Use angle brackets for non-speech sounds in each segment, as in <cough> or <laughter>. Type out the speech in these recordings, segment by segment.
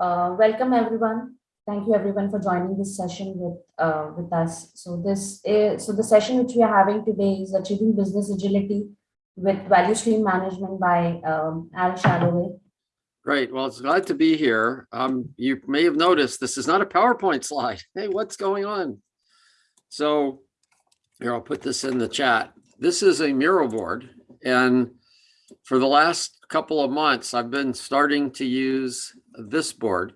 uh, welcome everyone. Thank you everyone for joining this session with uh, with us. So this is, so the session which we are having today is achieving business agility with value stream management by um, Al Shalloway. Great. Well, it's glad to be here. Um, you may have noticed this is not a PowerPoint slide. <laughs> Hey, what's going on? So here, I'll put this in the chat. This is a mural board. And for the last couple of months, I've been starting to use this board.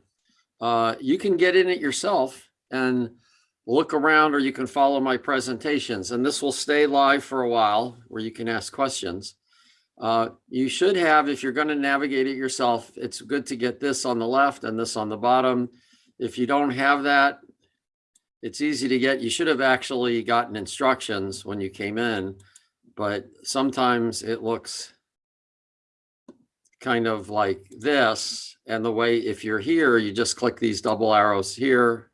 Uh, you can get in it yourself and look around or you can follow my presentations and this will stay live for a while where you can ask questions. Uh, you should have, if you're going to navigate it yourself, it's good to get this on the left and this on the bottom. If you don't have that, it's easy to get. You should have actually gotten instructions when you came in, but sometimes it looks kind of like this. And the way, if you're here, you just click these double arrows here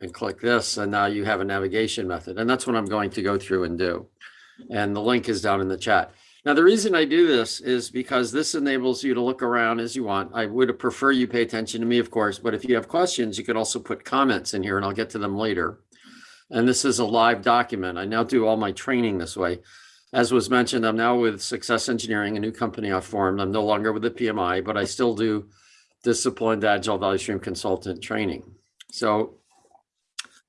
and click this, and now you have a navigation method. And that's what I'm going to go through and do. And the link is down in the chat. Now, the reason I do this is because this enables you to look around as you want. I would prefer you pay attention to me, of course, but if you have questions, you can also put comments in here and I'll get to them later. And this is a live document. I now do all my training this way. As was mentioned, I'm now with Success Engineering, a new company I've formed. I'm no longer with the PMI, but I still do disciplined agile value stream consultant training. So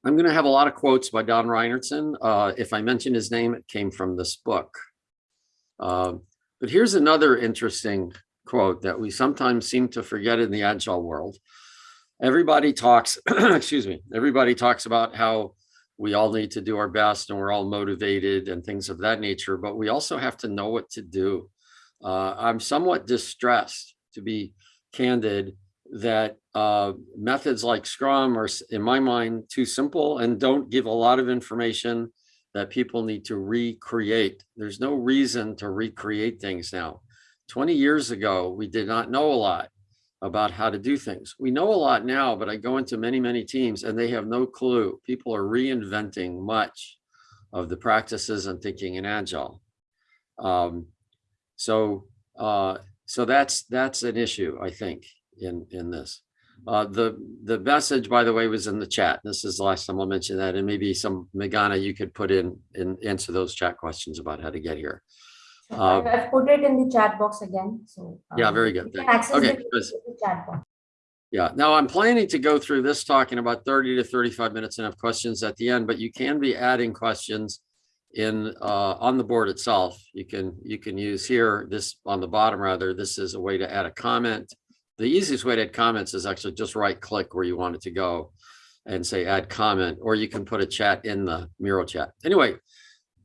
I'm going to have a lot of quotes by Don Reinertsen. Uh, if I mention his name, it came from this book. Uh, but here's another interesting quote that we sometimes seem to forget in the agile world. Everybody talks, <clears throat> excuse me, everybody talks about how we all need to do our best and we're all motivated and things of that nature, but we also have to know what to do. Uh, I'm somewhat distressed, to be candid, that uh, methods like Scrum are, in my mind, too simple and don't give a lot of information that people need to recreate. There's no reason to recreate things now. 20 years ago, we did not know a lot about how to do things. We know a lot now, but I go into many, many teams and they have no clue. People are reinventing much of the practices and thinking in Agile. Um, so, uh, so that's that's an issue, I think, in in this. Uh, the the message, by the way, was in the chat. This is the last time I'll mention that, and maybe some Megana you could put in and answer those chat questions about how to get here. Uh, I've put it in the chat box again. So um, yeah, very good. Okay, chat box. Yeah, now I'm planning to go through this talk in about 30 to 35 minutes and have questions at the end, but you can be adding questions in uh, on the board itself. You can you can use here this on the bottom rather. This is a way to add a comment. The easiest way to add comments is actually just right click where you want it to go and say add comment, or you can put a chat in the Miro chat. Anyway,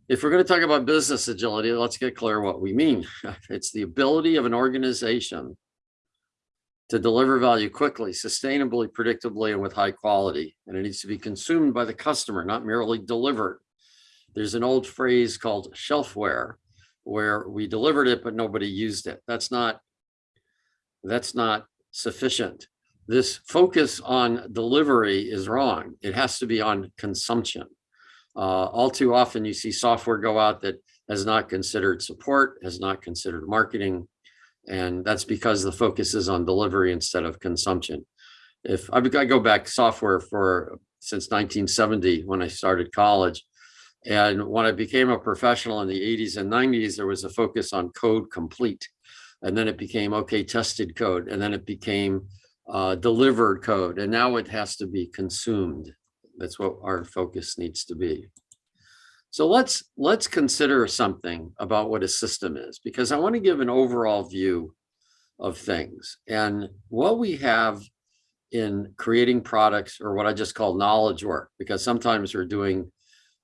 if we're going to talk about business agility, let's get clear what we mean. <laughs> It's the ability of an organization to deliver value quickly, sustainably, predictably, and with high quality. And it needs to be consumed by the customer, not merely delivered. There's an old phrase called shelfware, where we delivered it, but nobody used it. That's not, that's not sufficient. This focus on delivery is wrong. It has to be on consumption. Uh, all too often you see software go out that has not considered support, has not considered marketing, and that's because the focus is on delivery instead of consumption. If I, go back software for since 1970 when I started college, and when I became a professional in the 80s and 90s, there was a focus on code complete. And then it became, okay, tested code. And then it became uh, delivered code. And now it has to be consumed. That's what our focus needs to be. So let's let's consider something about what a system is, because I want to give an overall view of things. And what we have in creating products or what I just call knowledge work, because sometimes we're doing,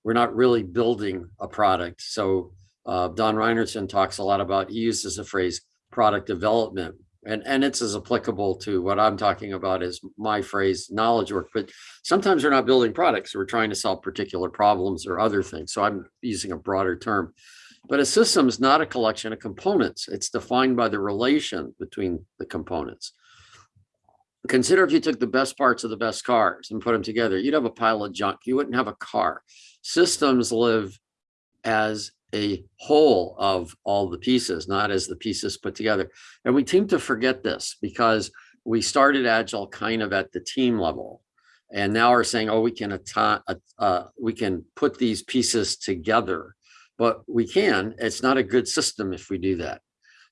we're not really building a product. So uh, Don Reinertsen talks a lot about, he uses the phrase product development and and it's as applicable to what I'm talking about as my phrase knowledge work but sometimes we're not building products we're trying to solve particular problems or other things so I'm using a broader term. But a system is not a collection of components it's defined by the relation between the components. Consider if you took the best parts of the best cars and put them together you'd have a pile of junk you wouldn't have a car. Systems live as a whole of all the pieces, not as the pieces put together. And we seem to forget this because we started Agile kind of at the team level. And now we're saying, oh, we can, atta- uh, we can put these pieces together. But we can, it's not a good system if we do that.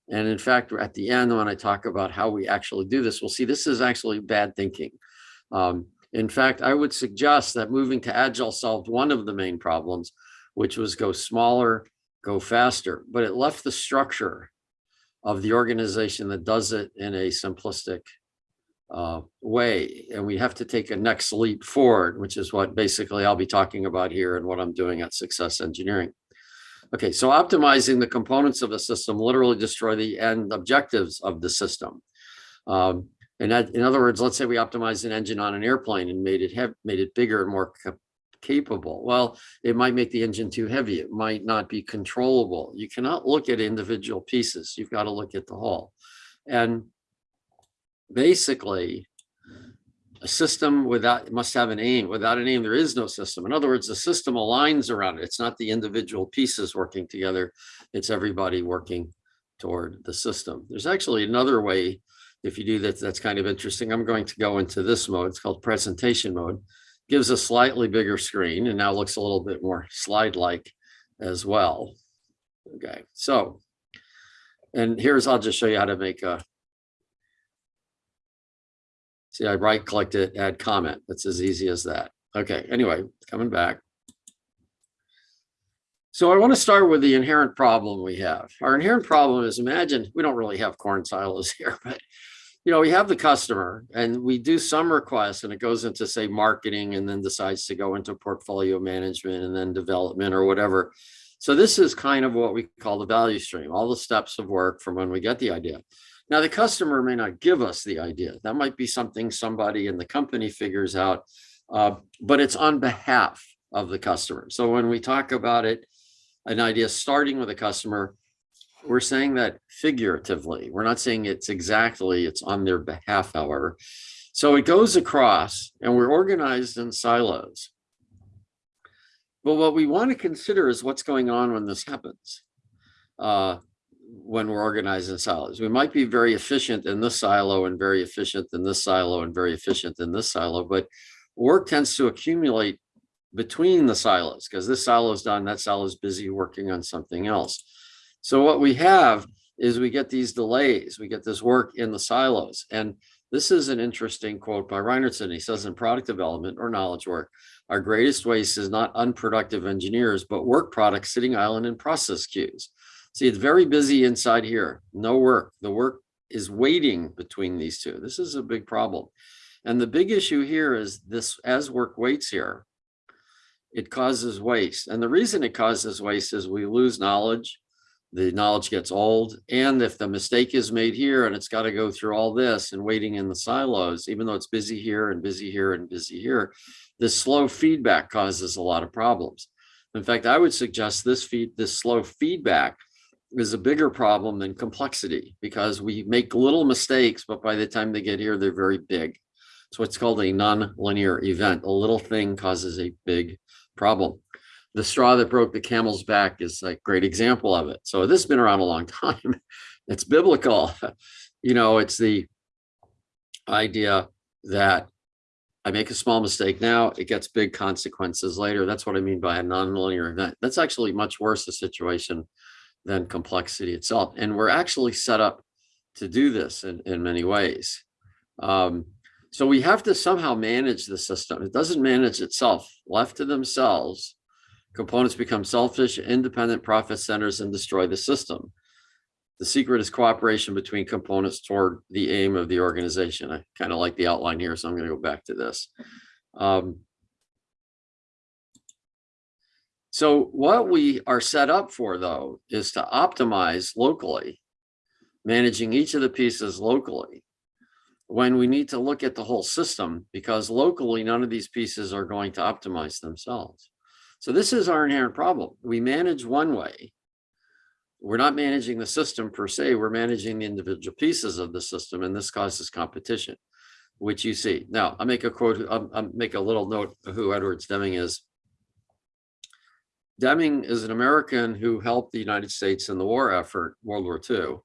And in fact, at the end, when I talk about how we actually do this, we'll see this is actually bad thinking. Um, in fact, I would suggest that moving to Agile solved one of the main problems, which was go smaller, go faster, but it left the structure of the organization that does it in a simplistic uh, way. And we have to take a next leap forward, which is what basically I'll be talking about here and what I'm doing at Success Engineering. Okay, so optimizing the components of a system literally destroy the end objectives of the system. Um, and that, in other words, let's say we optimized an engine on an airplane and made it have made it bigger and more capable. Well, it might make the engine too heavy. It might not be controllable. You cannot look at individual pieces. You've got to look at the whole. And basically, a system without, must have an aim. Without an aim, there is no system. In other words, the system aligns around it. It's not the individual pieces working together. It's everybody working toward the system. There's actually another way, if you do that, that's kind of interesting. I'm going to go into this mode. It's called presentation mode. Gives a slightly bigger screen and now looks a little bit more slide-like as well. Okay, so, and here's, I'll just show you how to make a See, I right clicked it, add comment. It's as easy as that. Okay, anyway, coming back. So I want to start with the inherent problem we have. Our inherent problem is imagine, we don't really have corn silos <laughs> here, but you know, we have the customer and we do some requests and it goes into say marketing and then decides to go into portfolio management and then development or whatever. So this is kind of what we call the value stream, all the steps of work from when we get the idea. Now, the customer may not give us the idea. That might be something somebody in the company figures out, uh, but it's on behalf of the customer. So when we talk about it, an idea starting with a customer, we're saying that figuratively. We're not saying it's exactly, it's on their behalf, however. So it goes across and we're organized in silos. But what we want to consider is what's going on when this happens. Uh, when we're organized in silos. We might be very efficient in this silo and very efficient in this silo and very efficient in this silo, but work tends to accumulate between the silos because this silo is done, that silo is busy working on something else. So what we have is we get these delays, we get this work in the silos. And this is an interesting quote by Reinertsen. He says in product development or knowledge work, our greatest waste is not unproductive engineers, but work products sitting island in process queues. See, it's very busy inside here. No work. The work is waiting between these two. This is a big problem. And the big issue here is this, as work waits here, it causes waste. And the reason it causes waste is we lose knowledge. The knowledge gets old. And if the mistake is made here and it's got to go through all this and waiting in the silos, even though it's busy here and busy here and busy here, this slow feedback causes a lot of problems. In fact, I would suggest this feed, this slow feedback is a bigger problem than complexity because we make little mistakes, but by the time they get here, they're very big. So it's called a non-linear event. A little thing causes a big problem. The straw that broke the camel's back is a great example of it. So this has been around a long <laughs> time. It's biblical. You know, it's the idea that I make a small mistake now, it gets big consequences later. That's what I mean by a non-linear event. That's actually much worse a situation than complexity itself. And we're actually set up to do this in, in many ways. Um, so we have to somehow manage the system. It doesn't manage itself. Left to themselves, components become selfish, independent profit centers and destroy the system. The secret is cooperation between components toward the aim of the organization. I kind of like the outline here, so I'm going to go back to this. Um, so what we are set up for, though, is to optimize locally, managing each of the pieces locally when we need to look at the whole system, because locally, none of these pieces are going to optimize themselves. So this is our inherent problem. We manage one way. We're not managing the system per se, we're managing the individual pieces of the system, and this causes competition, which you see. Now, I'll make a quote, I'll, I'll make a little note of who Edwards Deming is. Deming is an American who helped the United States in the war effort, World War II.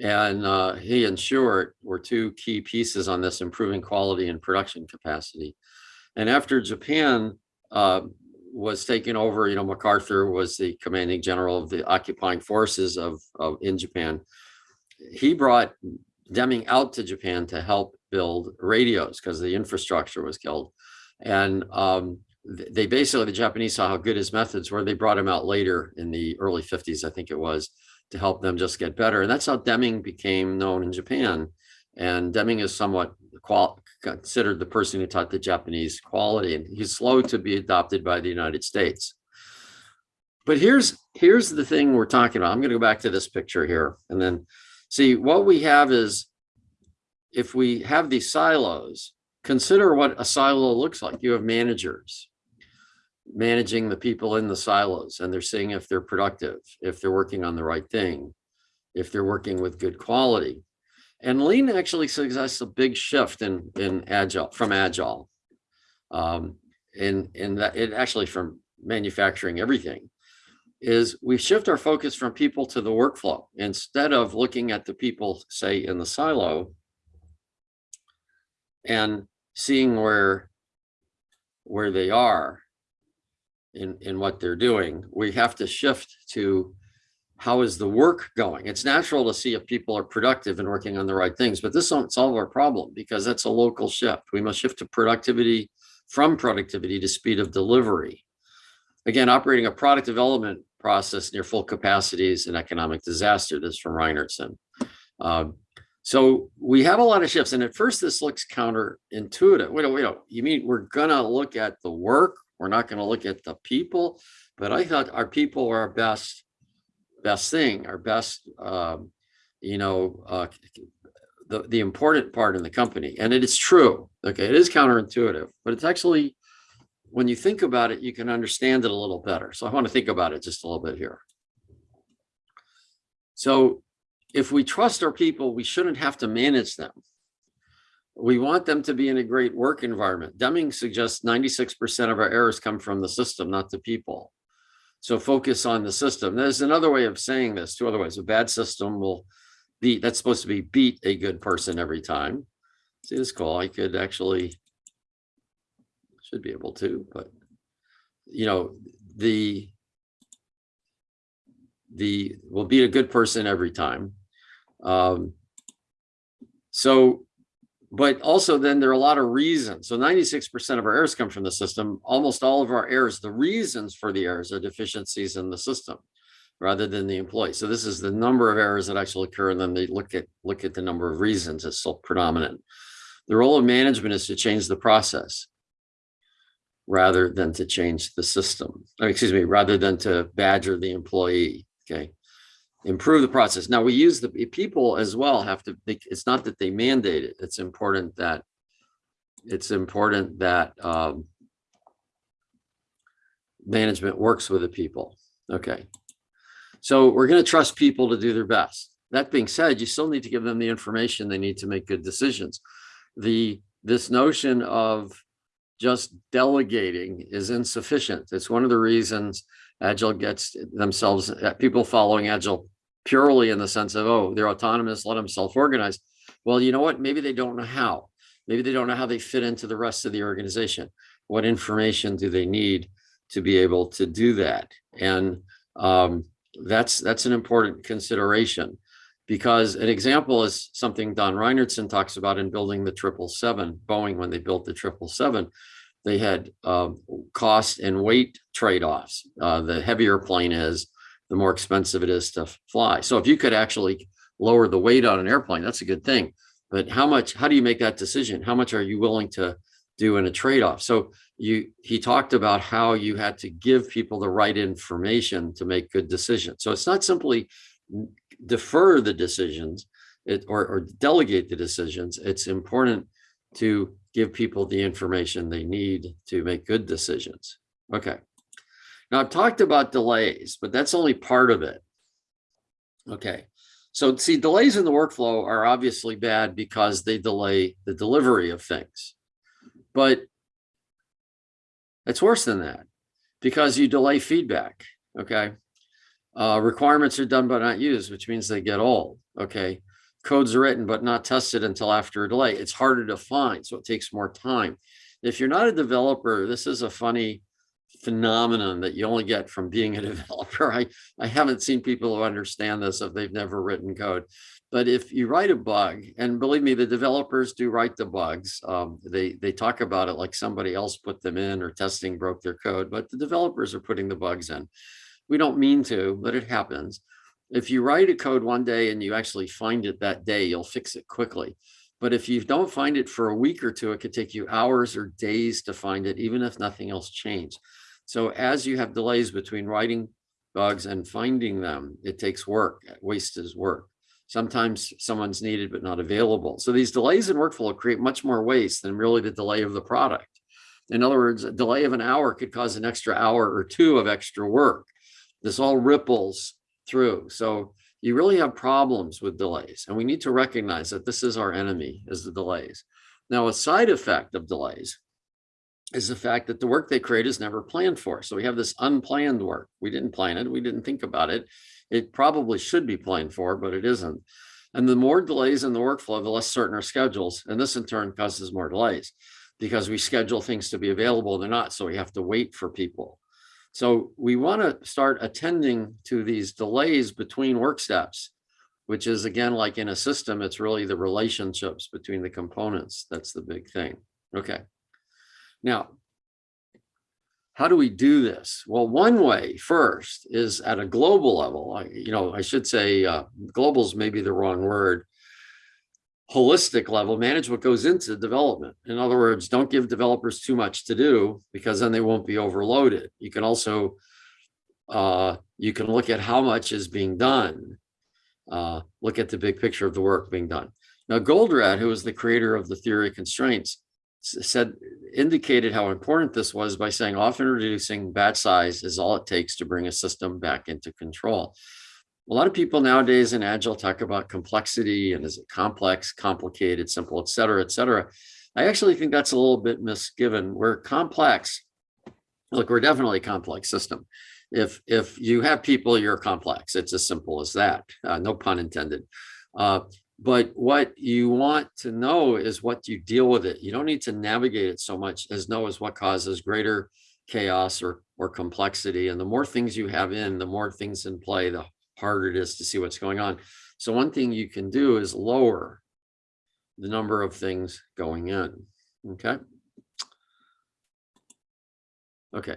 And uh, he and Shewhart were two key pieces on this improving quality and production capacity. And after Japan uh, was taking over, you know, MacArthur was the commanding general of the occupying forces of, of in Japan. He brought Deming out to Japan to help build radios because the infrastructure was killed. And um, they basically, the Japanese saw how good his methods were. They brought him out later in the early 50s, I think it was, to help them just get better. And that's how Deming became known in Japan. And Deming is somewhat qual considered the person who taught the Japanese quality, and he's slow to be adopted by the United States. But here's here's the thing we're talking about. I'm going to go back to this picture here, and then see what we have is if we have these silos, consider what a silo looks like. You have managers managing the people in the silos, and they're seeing if they're productive, if they're working on the right thing, if they're working with good quality. And lean actually suggests a big shift in in agile from agile, um, in in that it actually from manufacturing everything is we shift our focus from people to the workflow instead of looking at the people, say, in the silo and seeing where where they are in in what they're doing. We have to shift to how is the work going? It's natural to see if people are productive and working on the right things, but this won't solve our problem because that's a local shift. We must shift to productivity from productivity to speed of delivery. Again, operating a product development process near full capacity is an economic disaster. This is from Reinertsen. Um, so we have a lot of shifts, and at first this looks counterintuitive. Wait, wait, wait, you mean we're gonna look at the work? We're not gonna look at the people? But I thought our people are our best best thing, our best, um, you know, uh, the, the important part in the company. And it is true. Okay. It is counterintuitive, but it's actually, when you think about it, you can understand it a little better. So I want to think about it just a little bit here. So if we trust our people, we shouldn't have to manage them. We want them to be in a great work environment. Deming suggests 96% of our errors come from the system, not the people. So focus on the system. There's another way of saying this, two other ways. A bad system will beat, that's supposed to be beat a good person every time. See this call, I could actually, should be able to, but you know, the, the, will beat a good person every time. Um, so but also then there are a lot of reasons. So 96% of our errors come from the system. Almost all of our errors, the reasons for the errors are deficiencies in the system rather than the employee. So this is the number of errors that actually occur. And then they look at look at the number of reasons it's so predominant. The role of management is to change the process rather than to change the system. Excuse me, rather than to badger the employee. Okay improve the process. Now we use the people as well have to, it's not that they mandate it. It's important that it's important that um, management works with the people. Okay. So we're going to trust people to do their best. That being said, you still need to give them the information they need to make good decisions. The this notion of just delegating is insufficient. It's one of the reasons Agile gets themselves, people following Agile purely in the sense of, oh, they're autonomous, let them self-organize. Well, you know what? Maybe they don't know how. Maybe they don't know how they fit into the rest of the organization. What information do they need to be able to do that? And um, that's that's an important consideration because an example is something Don Reinertsen talks about in building the 777, Boeing, when they built the 777, they had uh, cost and weight trade-offs. Uh, the heavier plane is, the more expensive it is to fly. So if you could actually lower the weight on an airplane, that's a good thing. But how much, how do you make that decision? How much are you willing to do in a trade-off? So you, he talked about how you had to give people the right information to make good decisions. So it's not simply defer the decisions it, or, or delegate the decisions. It's important to give people the information they need to make good decisions. Okay. Now I've talked about delays, but that's only part of it. Okay, so see delays in the workflow are obviously bad because they delay the delivery of things. But it's worse than that because you delay feedback, okay? Uh, requirements are done but not used, which means they get old. Okay. Codes are written but not tested until after a delay. It's harder to find, so it takes more time. If you're not a developer, this is a funny phenomenon that you only get from being a <laughs> developer. I, I haven't seen people who understand this if they've never written code. But if you write a bug, and believe me, the developers do write the bugs. Um, they, they talk about it like somebody else put them in or testing broke their code, but the developers are putting the bugs in. We don't mean to, but it happens. If you write a code one day and you actually find it that day, you'll fix it quickly. But if you don't find it for a week or two, it could take you hours or days to find it, even if nothing else changed. So as you have delays between writing bugs and finding them, it takes work. Waste is work. Sometimes someone's needed but not available. So these delays in workflow create much more waste than really the delay of the product. In other words, a delay of an hour could cause an extra hour or two of extra work. This all ripples through. So you really have problems with delays. And we need to recognize that this is our enemy, is the delays. Now, a side effect of delays is the fact that the work they create is never planned for. So we have this unplanned work. We didn't plan it. We didn't think about it. It probably should be planned for, but it isn't. And the more delays in the workflow, the less certain our schedules. And this in turn causes more delays because we schedule things to be available. They're not. So we have to wait for people. So we want to start attending to these delays between work steps, which is again, like in a system, it's really the relationships between the components. That's the big thing. Okay. Now, how do we do this? Well, one way first is at a global level. I, you know, I should say uh, global is maybe the wrong word. Holistic level, manage what goes into development. In other words, don't give developers too much to do because then they won't be overloaded. You can also, uh, you can look at how much is being done. Uh, look at the big picture of the work being done. Now, Goldratt, who was the creator of the theory of constraints, said indicated how important this was by saying often reducing batch size is all it takes to bring a system back into control. A lot of people nowadays in Agile talk about complexity and is it complex, complicated, simple, et cetera, et cetera. I actually think that's a little bit misgiven. We're complex. Look, we're definitely a complex system. If, if you have people, you're complex. It's as simple as that. Uh, no pun intended. Uh, but what you want to know is what you deal with it. You don't need to navigate it so much as know is what causes greater chaos or, or complexity. And the more things you have in, the more things in play, the harder it is to see what's going on. So one thing you can do is lower the number of things going in. Okay. Okay.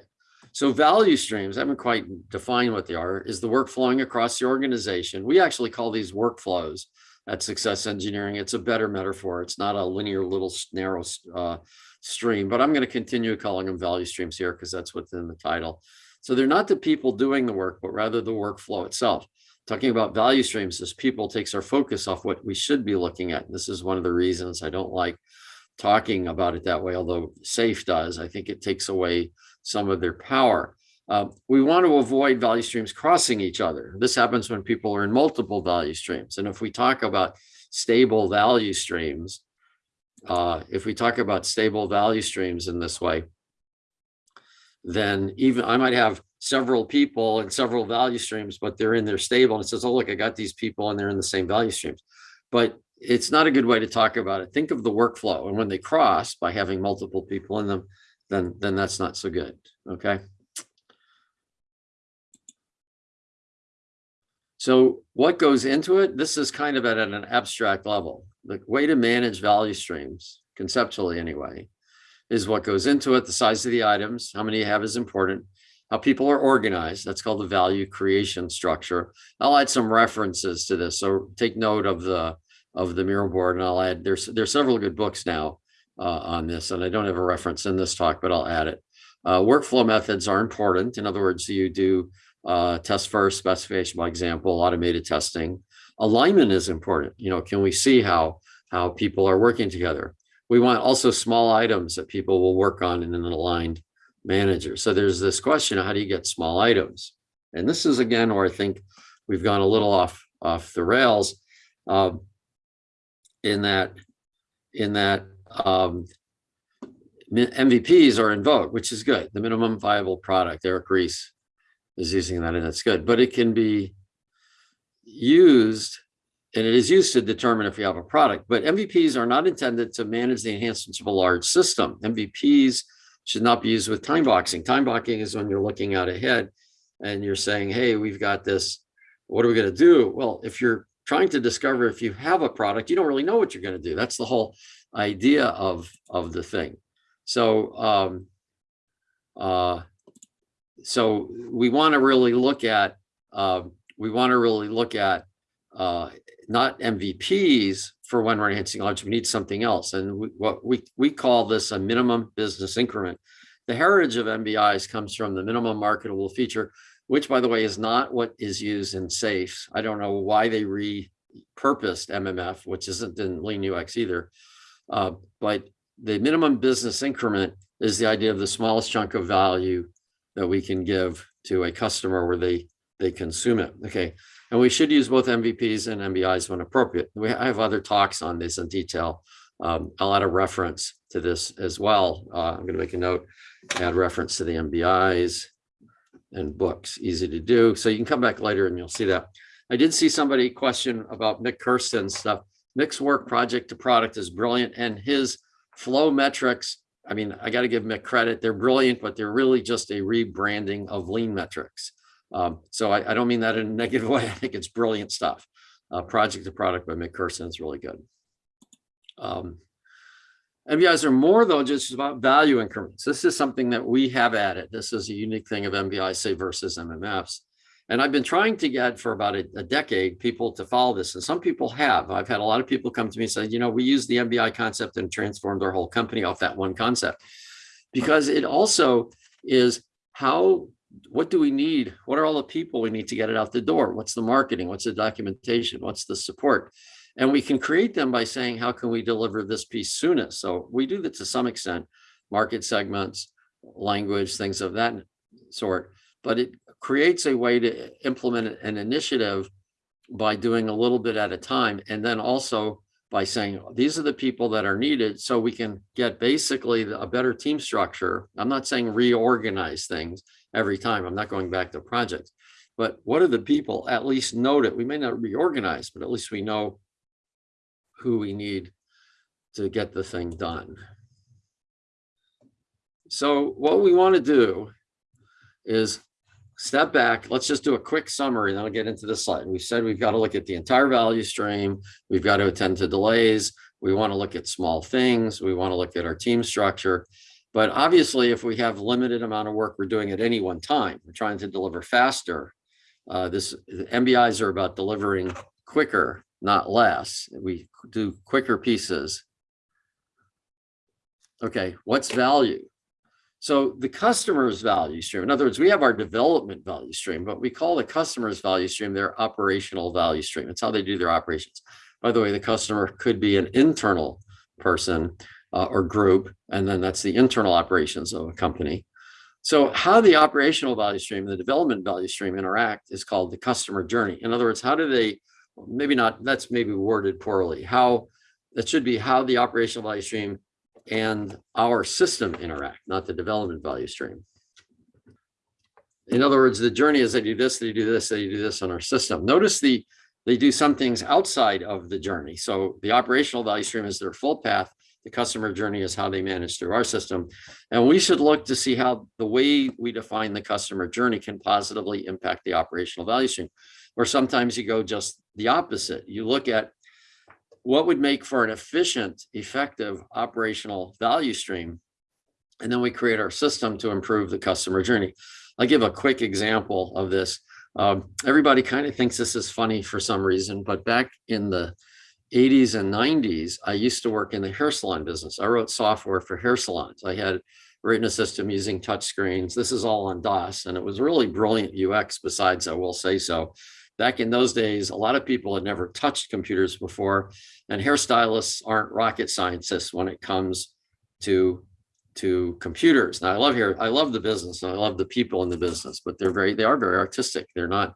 So value streams, I haven't quite defined what they are, is the work flowing across the organization. We actually call these workflows at success engineering. It's a better metaphor. It's not a linear little narrow uh, stream, but I'm going to continue calling them value streams here because that's what's in the title. So they're not the people doing the work, but rather the workflow itself. Talking about value streams, as people takes our focus off what we should be looking at. This is one of the reasons I don't like talking about it that way, although SAFe does. I think it takes away some of their power. Uh, we want to avoid value streams crossing each other. This happens when people are in multiple value streams. And if we talk about stable value streams, uh, if we talk about stable value streams in this way, then even I might have several people and several value streams, but they're in their stable and it says, oh, look, I got these people and they're in the same value streams. But it's not a good way to talk about it. Think of the workflow. And when they cross by having multiple people in them, then, then that's not so good. Okay. So what goes into it? This is kind of at an abstract level. The way to manage value streams, conceptually anyway, is what goes into it. The size of the items, how many you have is important. How people are organized, that's called the value creation structure. I'll add some references to this. So take note of the of the Miro board and I'll add, there's, there's several good books now uh, on this and I don't have a reference in this talk, but I'll add it. Uh, workflow methods are important. In other words, you do uh, test first, specification by example, automated testing. Alignment is important. You know, can we see how, how people are working together? We want also small items that people will work on in an aligned manager. So there's this question how do you get small items? And this is again where I think we've gone a little off, off the rails um, in that, in that um, MVPs are in vogue, which is good. The minimum viable product, Eric Ries is using that and that's good, but it can be used and it is used to determine if you have a product, but MVPs are not intended to manage the enhancements of a large system. MVPs should not be used with time boxing. Time boxing is when you're looking out ahead and you're saying, hey, we've got this, what are we going to do? Well, if you're trying to discover if you have a product, you don't really know what you're going to do. That's the whole idea of, of the thing. So, um, uh, so we want to really look at, um, we want to really look at uh, not MVPs for when we're enhancing large, we need something else. And we, what we, we call this a minimum business increment. The heritage of MBIs comes from the minimum marketable feature, which by the way, is not what is used in SAFe's. I don't know why they repurposed MMF, which isn't in Lean UX either. Uh, but the minimum business increment is the idea of the smallest chunk of value that we can give to a customer where they, they consume it. Okay. And we should use both MVPs and MBIs when appropriate. We I have other talks on this in detail. Um, I'll add a reference to this as well. Uh, I'm going to make a note, add reference to the MBIs and books, easy to do. So you can come back later and you'll see that. I did see somebody question about Mik Kersten's stuff. Mik's work project to product is brilliant and his flow metrics. I mean, I got to give Mik credit. They're brilliant, but they're really just a rebranding of lean metrics. Um, so I, I, don't mean that in a <laughs> negative way. I think it's brilliant stuff. Uh, project to product by Mik Kersten is really good. Um, MBIs are more though just about value increments. This is something that we have added. This is a unique thing of MBI say versus MMFs. And I've been trying to get for about a, a, decade people to follow this. And some people have. I've had a lot of people come to me and say, you know, we use the MBI concept and transformed our whole company off that one concept. Because it also is how what do we need? What are all the people we need to get it out the door? What's the marketing? What's the documentation? What's the support? And we can create them by saying, how can we deliver this piece soonest? So we do that to some extent, market segments, language, things of that sort. But it creates a way to implement an initiative by doing a little bit at a time. And then also by saying, these are the people that are needed so we can get basically a better team structure. I'm not saying reorganize things, every time. I'm not going back to projects. But what are the people at least know that we may not reorganize, but at least we know who we need to get the thing done. So what we want to do is step back. Let's just do a quick summary then I'll get into the slide. We said we've got to look at the entire value stream. We've got to attend to delays. We want to look at small things. We want to look at our team structure. But obviously, if we have limited amount of work we're doing at any one time, we're trying to deliver faster. Uh, this MBIs are about delivering quicker, not less. We do quicker pieces. Okay, what's value? So the customer's value stream, in other words, we have our development value stream, but we call the customer's value stream their operational value stream. It's how they do their operations. By the way, the customer could be an internal person uh, or group, and then that's the internal operations of a company. So how the operational value stream and the development value stream interact is called the customer journey. In other words, how do they, maybe not, that's maybe worded poorly, how, that should be how the operational value stream and our system interact, not the development value stream. In other words, the journey is they do this, they do this, they do this on our system. Notice the they do some things outside of the journey. So the operational value stream is their full path. The customer journey is how they manage through our system. And we should look to see how the way we define the customer journey can positively impact the operational value stream. Or sometimes you go just the opposite. You look at what would make for an efficient, effective operational value stream. And then we create our system to improve the customer journey. I'll give a quick example of this. Um, everybody kind of thinks this is funny for some reason, but back in the 80s and 90s, I used to work in the hair salon business. I wrote software for hair salons. I had written a system using touch screens. This is all on DOS, and it was really brilliant UX besides, I will say so. Back in those days, a lot of people had never touched computers before, and hairstylists aren't rocket scientists when it comes to to computers. Now I love here, I love the business and I love the people in the business, but they're very, they are very artistic. They're not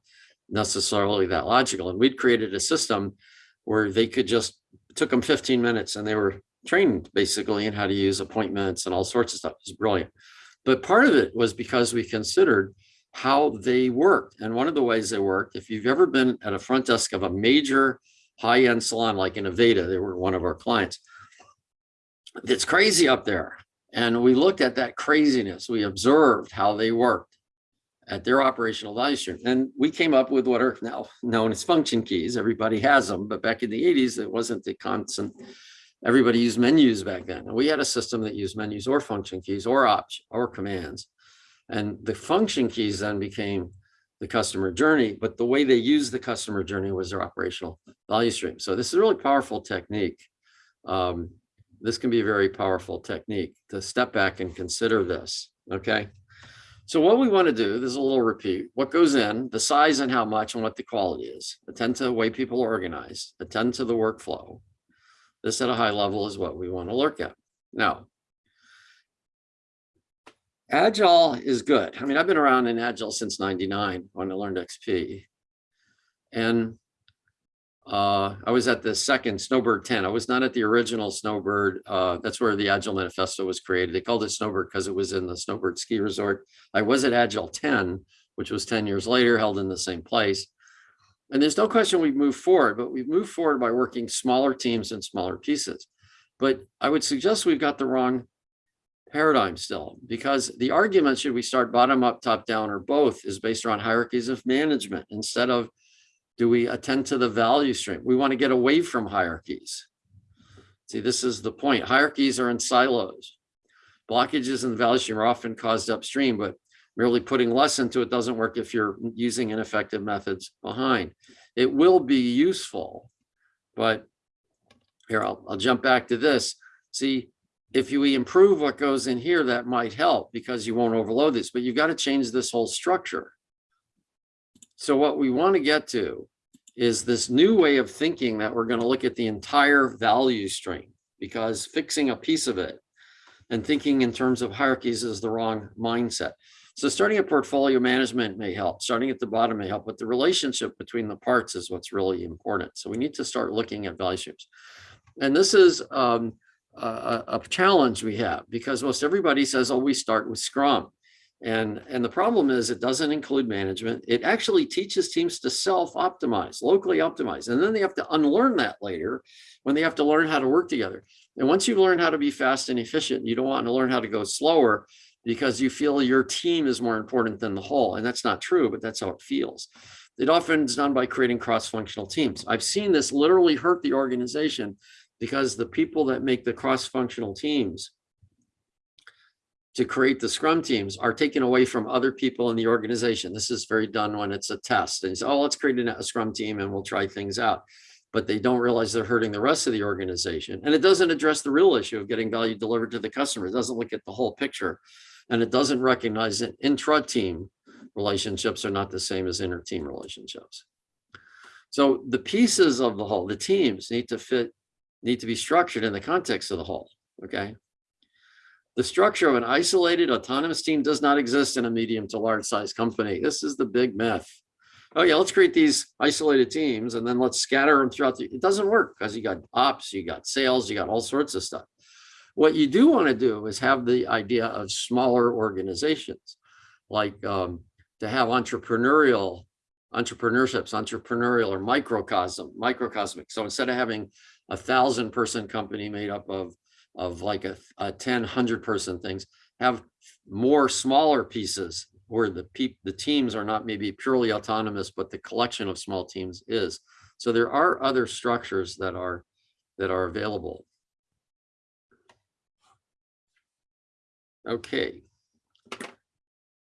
necessarily that logical. And we'd created a system where they could just took them 15 minutes and they were trained basically in how to use appointments and all sorts of stuff. It's brilliant. But part of it was because we considered how they worked. And one of the ways they worked, if you've ever been at a front desk of a major high-end salon like in Aveda, they were one of our clients. It's crazy up there. And we looked at that craziness. We observed how they worked at their operational value stream. And we came up with what are now known as function keys. Everybody has them, but back in the 80s, it wasn't the constant. Everybody used menus back then. And we had a system that used menus or function keys or option or commands. And the function keys then became the customer journey, but the way they used the customer journey was their operational value stream. So this is a really powerful technique. Um, this can be a very powerful technique to step back and consider this, okay? So what we want to do, there's a little repeat, what goes in, the size and how much and what the quality is, attend to the way people are organized, attend to the workflow. This at a high level is what we want to look at. Now, Agile is good. I mean, I've been around in Agile since 99 when I learned XP. And uh, I was at the second Snowbird 10. I was not at the original Snowbird. Uh, that's where the Agile Manifesto was created. They called it Snowbird because it was in the Snowbird ski resort. I was at Agile 10, which was 10 years later, held in the same place. And there's no question we've moved forward, but we've moved forward by working smaller teams and smaller pieces. But I would suggest we've got the wrong paradigm still, because the argument, should we start bottom up, top down, or both, is based around hierarchies of management instead of do we attend to the value stream? We want to get away from hierarchies. See, this is the point. Hierarchies are in silos. Blockages in the value stream are often caused upstream, but merely putting less into it doesn't work if you're using ineffective methods behind. It will be useful, but here, I'll, I'll jump back to this. See, if you improve what goes in here, that might help because you won't overload this, but you've got to change this whole structure. So what we want to get to is this new way of thinking that we're going to look at the entire value stream because fixing a piece of it and thinking in terms of hierarchies is the wrong mindset. So starting at portfolio management may help, starting at the bottom may help, but the relationship between the parts is what's really important. So we need to start looking at value streams. And this is um, a, a challenge we have because most everybody says, oh, we start with Scrum. And, and the problem is it doesn't include management. It actually teaches teams to self-optimize, locally optimize. And then they have to unlearn that later when they have to learn how to work together. And once you've learned how to be fast and efficient, you don't want to learn how to go slower because you feel your team is more important than the whole. And that's not true, but that's how it feels. It often is done by creating cross-functional teams. I've seen this literally hurt the organization because the people that make the cross-functional teams to create the scrum teams are taken away from other people in the organization. This is very done when it's a test and say, oh, let's create a scrum team and we'll try things out. But they don't realize they're hurting the rest of the organization. And it doesn't address the real issue of getting value delivered to the customer. It doesn't look at the whole picture. And it doesn't recognize that intra-team relationships are not the same as inter-team relationships. So the pieces of the whole, the teams need to fit, need to be structured in the context of the whole, okay? The structure of an isolated autonomous team does not exist in a medium to large size company. This is the big myth. Oh yeah, let's create these isolated teams and then let's scatter them throughout the, it doesn't work because you got ops, you got sales, you got all sorts of stuff. What you do want to do is have the idea of smaller organizations, like um, to have entrepreneurial, entrepreneurships, entrepreneurial or microcosm, microcosmic. So instead of having a thousand person company made up of of like a, a 10, 100 person things, have more smaller pieces where the peop the teams are not maybe purely autonomous, but the collection of small teams is. So there are other structures that are that are available. Okay.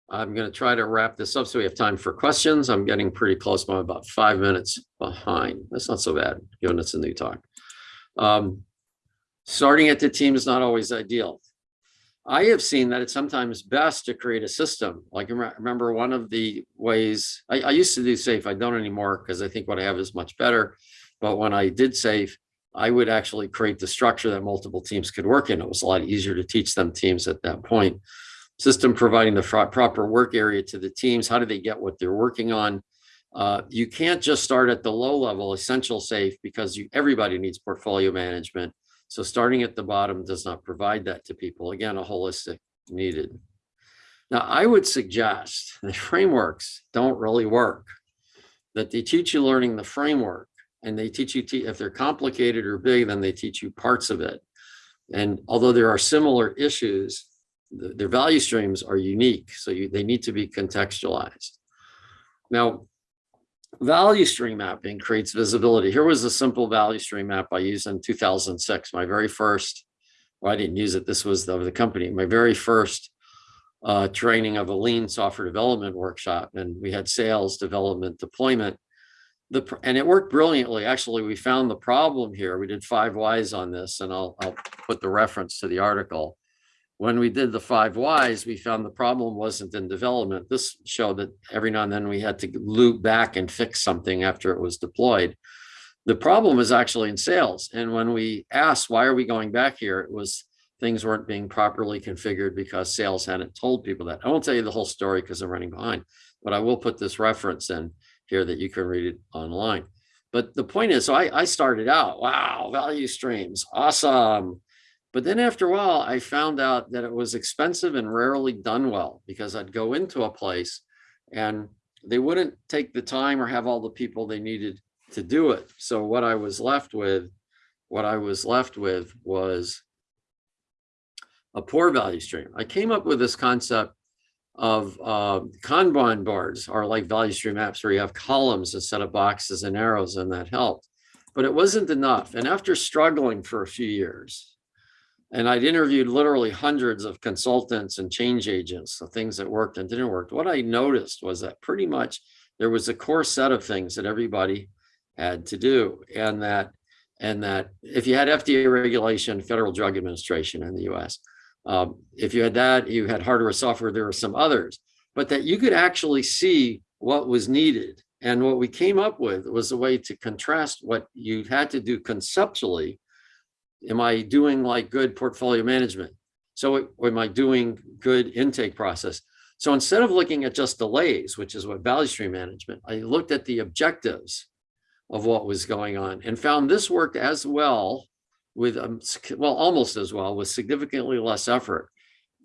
I'm going to try to wrap this up so we have time for questions. I'm getting pretty close. I'm about five minutes behind. That's not so bad, given it's a new talk. Um, starting at the team is not always ideal. I have seen that it's sometimes best to create a system. Like remember one of the ways I, I used to do SAFe. I don't anymore because I think what I have is much better. But when I did SAFe, I would actually create the structure that multiple teams could work in. It was a lot easier to teach them teams at that point. System providing the proper work area to the teams. How do they get what they're working on? Uh, you can't just start at the low level Essential SAFe because you, everybody needs portfolio management so starting at the bottom does not provide that to people. Again, a holistic needed. Now, I would suggest <laughs> the frameworks don't really work. That they teach you learning the framework and they teach you, if they're complicated or big, then they teach you parts of it. And although there are similar issues, the- their value streams are unique, so you, they need to be contextualized. Now, value stream mapping creates visibility. Here was a simple value stream map I used in 2006, my very first, well, I didn't use it, this was the, the company, my very first uh, training of a lean software development workshop, and we had sales, development, deployment. The, and it worked brilliantly. Actually, we found the problem here. We did five whys on this, and I'll, I'll put the reference to the article. When we did the five whys, we found the problem wasn't in development. This showed that every now and then we had to loop back and fix something after it was deployed. The problem is actually in sales. And when we asked, why are we going back here? It was things weren't being properly configured because sales hadn't told people that. I won't tell you the whole story because I'm running behind, but I will put this reference in here that you can read it online. But the point is, so I, I started out, wow, value streams, awesome. But then after a while, I found out that it was expensive and rarely done well because I'd go into a place and they wouldn't take the time or have all the people they needed to do it. So what I was left with, what I was left with was a poor value stream. I came up with this concept of uh, Kanban boards are like value stream maps where you have columns instead of boxes and arrows and that helped. But it wasn't enough. And after struggling for a few years, and I'd interviewed literally hundreds of consultants and change agents, the things that worked and didn't work. What I noticed was that pretty much there was a core set of things that everybody had to do. And that, and that if you had FDA regulation, Federal Drug Administration in the US, um, if you had that, you had hardware, software, there were some others, but that you could actually see what was needed. And what we came up with was a way to contrast what you had to do conceptually. Am I doing like good portfolio management? So am I doing good intake process? So instead of looking at just delays, which is what value stream management, I looked at the objectives of what was going on and found this worked as well with, um, well, almost as well with significantly less effort.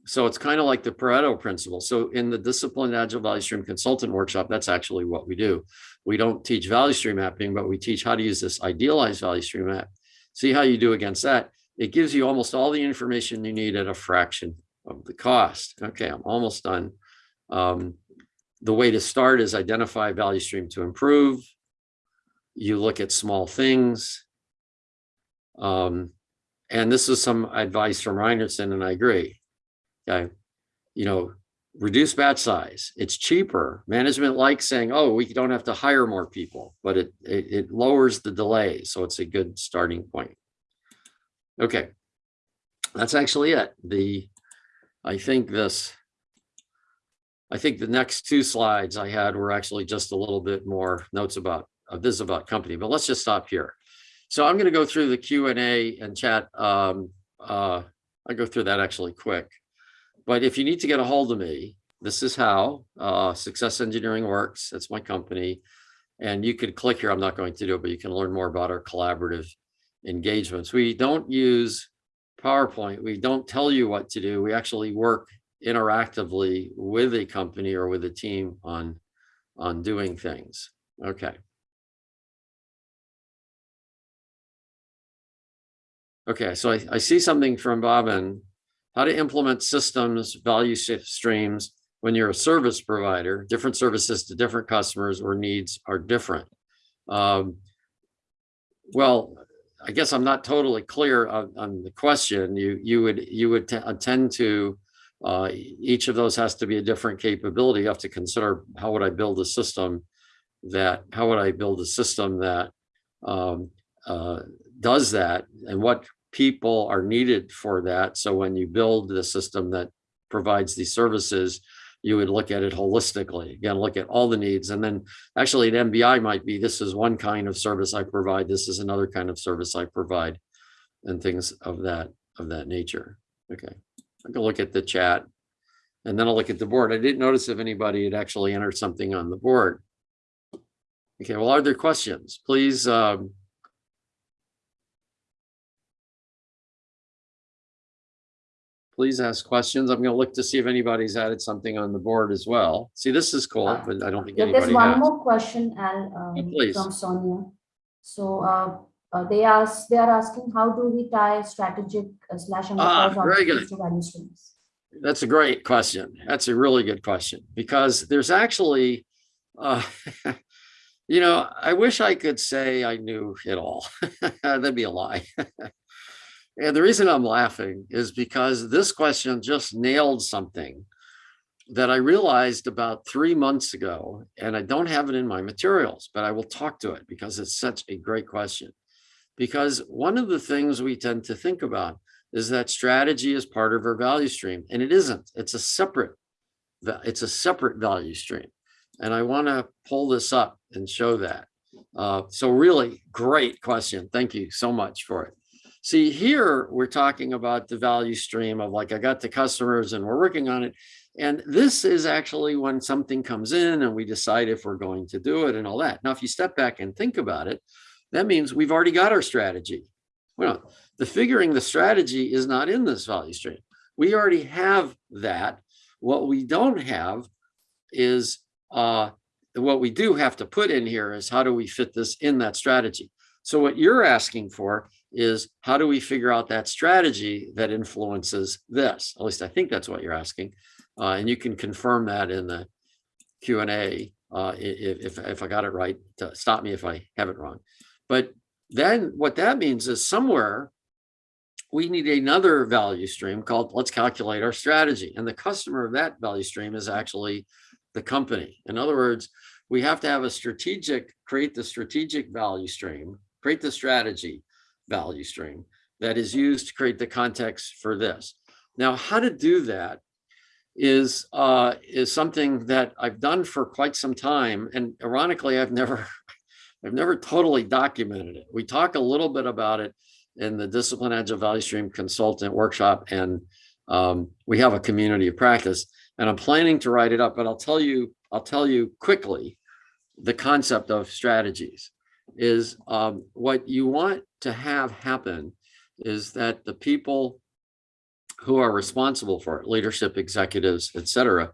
So it's kind of like the Pareto principle. So in the disciplined agile value stream consultant workshop, that's actually what we do. We don't teach value stream mapping, but we teach how to use this idealized value stream map. See how you do against that. It gives you almost all the information you need at a fraction of the cost. Okay, I'm almost done. Um, the way to start is identify value stream to improve. You look at small things. Um, and this is some advice from Reinertsen, and I agree. Okay, you know, reduce batch size. It's cheaper. Management likes saying, "Oh, we don't have to hire more people," but it it, it lowers the delay, so it's a good starting point. Okay, that's actually it. The I think this. I think the next two slides I had were actually just a little bit more notes about uh, this is about company, but let's just stop here. So I'm going to go through the Q and A and chat. Um, uh, I go through that actually quick. But if you need to get a hold of me, this is how uh, Success Engineering works. That's my company. And you could click here. I'm not going to do it, but you can learn more about our collaborative engagements. We don't use PowerPoint. We don't tell you what to do. We actually work interactively with a company or with a team on, on doing things. Okay. Okay, so I, I see something from Bobbin. How to implement systems, value streams when you're a service provider, different services to different customers or needs are different. Um, well, I guess I'm not totally clear on, on the question. You you would you would attend to uh, each of those has to be a different capability. You have to consider how would I build a system that how would I build a system that um, uh, does that and what people are needed for that. So when you build the system that provides these services, you would look at it holistically. Again, look at all the needs. And then actually an MBI might be, this is one kind of service I provide. This is another kind of service I provide and things of that, of that nature. Okay, I can look at the chat and then I'll look at the board. I didn't notice if anybody had actually entered something on the board. Okay, well, are there questions? Please um, please ask questions. I'm gonna look to see if anybody's added something on the board as well. See, this is cool, Uh, but I don't think Yeah, there's one has. more question, Al, um, please. from Sonia. So, uh, uh, they ask, they are asking, how do we tie strategic uh, slash Ah, enterprise to value streams? That's a great question. That's a really good question because there's actually, uh, <laughs> you know, I wish I could say I knew it all. <laughs> That'd be a lie. <laughs> and the reason I'm laughing is because this question just nailed something that I realized about three months ago, and I don't have it in my materials, but I will talk to it because it's such a great question. Because one of the things we tend to think about is that strategy is part of our value stream and it isn't. It's a separate it's a separate value stream. And i want to pull this up and show that. Uh, so really great question. Thank you so much for it see here we're talking about the value stream of like i got the customers and we're working on it and this is actually when something comes in and we decide if we're going to do it and all that now if you step back and think about it that means we've already got our strategy well the figuring the strategy is not in this value stream. We already have that. What we don't have is uh, what we do have to put in here is how do we fit this in that strategy? So what you're asking for is how do we figure out that strategy that influences this? At least I think that's what you're asking. Uh, and you can confirm that in the Q and A uh, if, if I got it right, to stop me if I have it wrong. But then what that means is somewhere we need another value stream called let's calculate our strategy. And the customer of that value stream is actually the company. In other words, we have to have a strategic, create the strategic value stream, create the strategy value stream that is used to create the context for this. Now, how to do that is uh, is something that I've done for quite some time. And ironically, I've never <laughs> I've never totally documented it. We talk a little bit about it in the Discipline Agile Value Stream Consultant Workshop, and um, we have a community of practice. And I'm planning to write it up, but I'll tell you, I'll tell you quickly the concept of strategies is um, what you want to have happen is that the people who are responsible for it, leadership, executives, et cetera,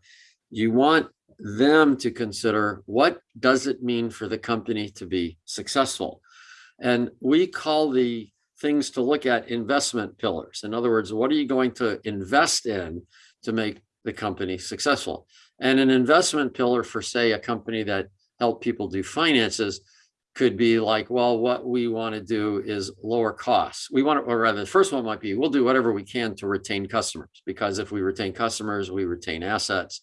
you want them to consider what does it mean for the company to be successful? And we call the things to look at investment pillars. In other words, what are you going to invest in to make the company successful? And an investment pillar for, say, a company that help people do finances could be like, well, what we want to do is lower costs. We want to, or rather, the first one might be, we'll do whatever we can to retain customers, because if we retain customers, we retain assets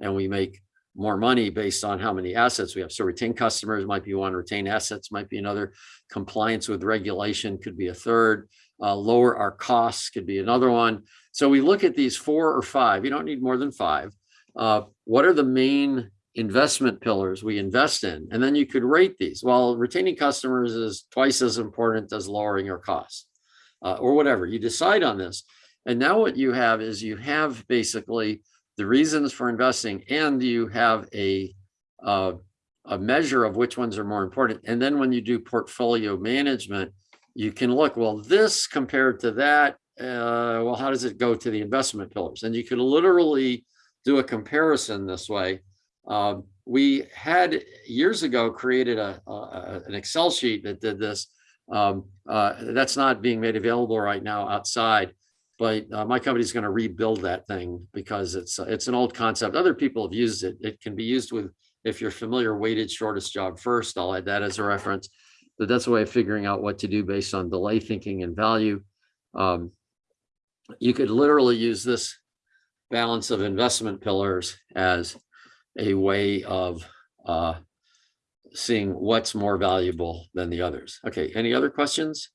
and we make more money based on how many assets we have. So retain customers might be one, retain assets might be another, compliance with regulation could be a third, uh, lower our costs could be another one. So we look at these four or five, you don't need more than five. Uh, what are the main investment pillars we invest in? And then you could rate these. Well, retaining customers is twice as important as lowering your costs uh, or whatever. You decide on this. And now what you have is you have basically the reasons for investing and you have a uh, a measure of which ones are more important. And then when you do portfolio management, you can look, well, this compared to that, uh, well, how does it go to the investment pillars? And you could literally do a comparison this way. Um, we had years ago created a, a- an Excel sheet that did this. Um, uh, that's not being made available right now outside, but uh, my is going to rebuild that thing because it's uh, it's an old concept. Other people have used it. It can be used with if you're familiar, weighted shortest job first. I'll add that as a reference. But that's a way of figuring out what to do based on delay thinking and value. Um, you could literally use this balance of investment pillars as a way of uh, seeing what's more valuable than the others. Okay, any other questions?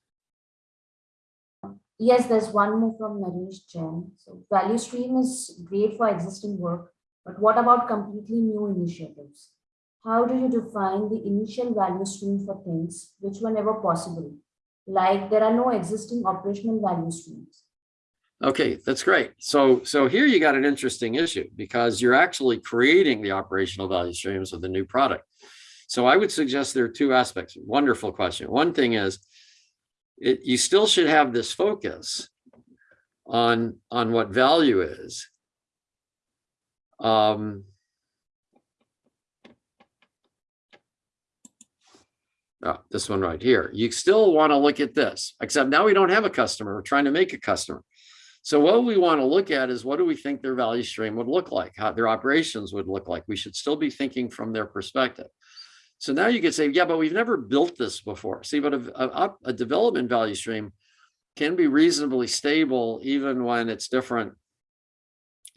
Yes, there's one more from Naresh Jain. So value stream is great for existing work, but what about completely new initiatives? How do you define the initial value stream for things which were never possible? Like there are no existing operational value streams. Okay, that's great. So, so here you got an interesting issue because you're actually creating the operational value streams of the new product. So I would suggest there are two aspects. Wonderful question. One thing is it, you still should have this focus on, on what value is. Um, oh, this one right here, you still want to look at this, except now we don't have a customer, we're trying to make a customer. So what we want to look at is what do we think their value stream would look like, how their operations would look like. We should still be thinking from their perspective. So now you could say, yeah, but we've never built this before. See, but a, a, a development value stream can be reasonably stable even when it's different,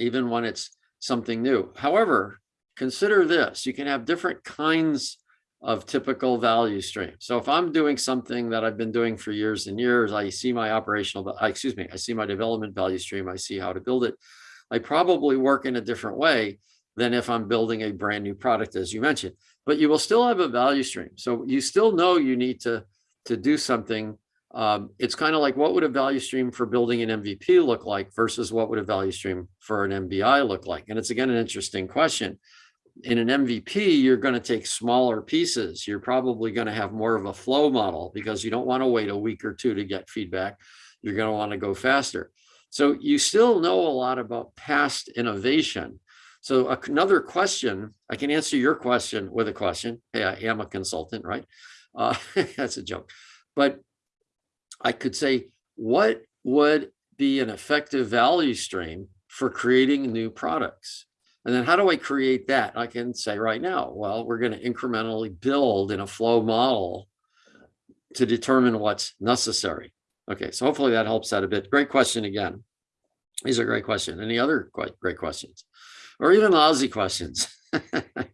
even when it's something new. However, consider this, you can have different kinds of typical value stream. So if I'm doing something that I've been doing for years and years, I see my operational, excuse me, I see my development value stream, I see how to build it. I probably work in a different way than if I'm building a brand new product, as you mentioned, but you will still have a value stream. So you still know you need to, to do something. Um, it's kind of like what would a value stream for building an MVP look like versus what would a value stream for an MBI look like? And it's again, an interesting question in an MVP, you're going to take smaller pieces. You're probably going to have more of a flow model because you don't want to wait a week or two to get feedback. You're going to want to go faster. So you still know a lot about past innovation. So another question, I can answer your question with a question. Hey, I am a consultant, right? Uh, <laughs> that's a joke. But I could say, what would be an effective value stream for creating new products? And then how do I create that? I can say right now, well, we're going to incrementally build in a flow model to determine what's necessary. Okay, so hopefully that helps out a bit. Great question again. These are great questions. Any other great questions or even lousy questions? <laughs> it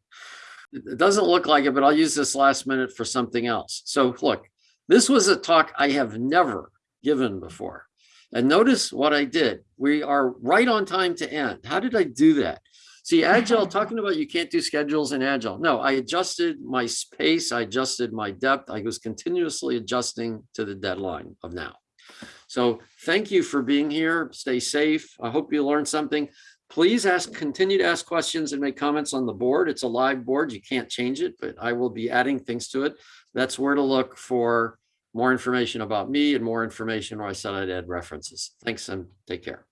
doesn't look like it, but I'll use this last minute for something else. So look, this was a talk I have never given before. And notice what I did. We are right on time to end. How did I do that? See, <laughs> Agile, talking about you can't do schedules in Agile. No, I adjusted my space. I adjusted my depth. I was continuously adjusting to the deadline of now. So thank you for being here. Stay safe. I hope you learned something. Please ask, continue to ask questions and make comments on the board. It's a live board. You can't change it, but I will be adding things to it. That's where to look for more information about me and more information where I said I'd add references. Thanks and take care.